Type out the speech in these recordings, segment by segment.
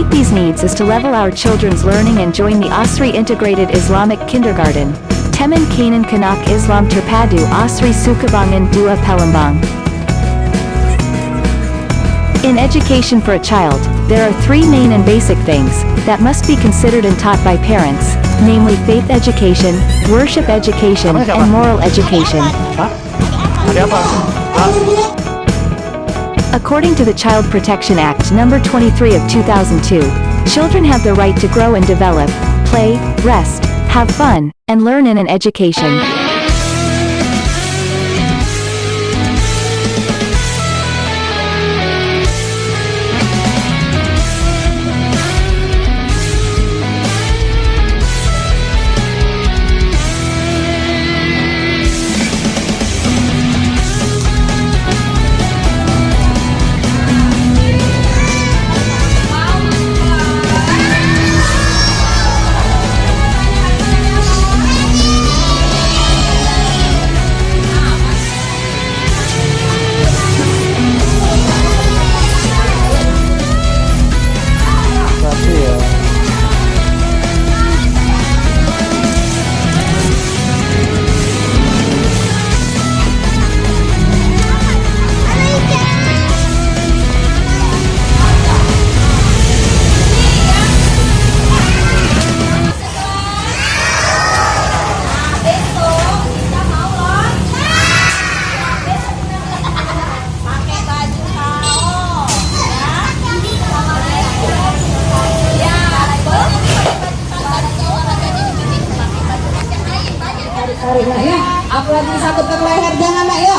meet these needs is to level our children's learning and join the Asri Integrated Islamic Kindergarten. Teman Kanan Kanak Islam Terpadu Asri Sukabangun Dua Palembang. In education for a child, there are three main and basic things that must be considered and taught by parents, namely faith education, worship education, and moral education. According to the Child Protection Act number 23 of 2002, children have the right to grow and develop, play, rest, have fun, and learn in an education. Tarik nak ya. Apalagi disatukan leher jangan nak ya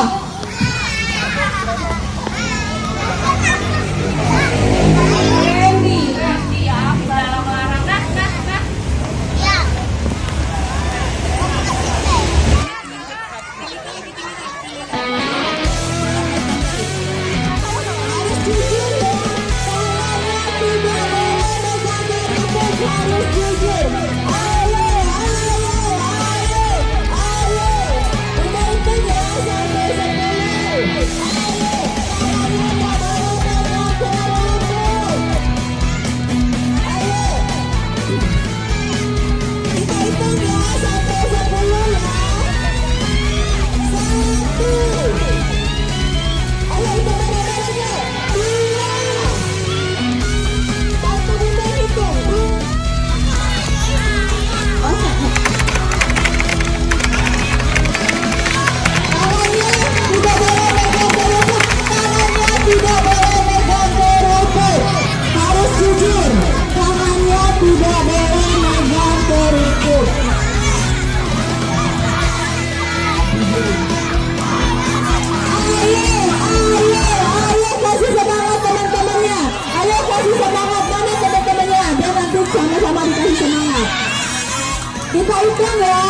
kita hitung ya.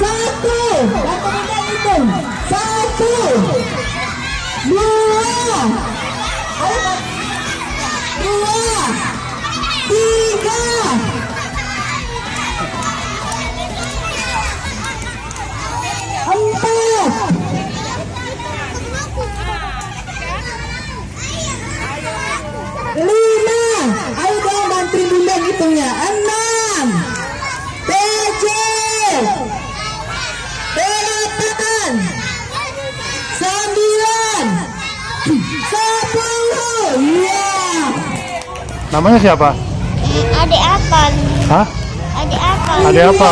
Satu. Hitung satu. Dua. Dua. Tiga Namanya siapa? adik apa Hah? adik apa Ada apa?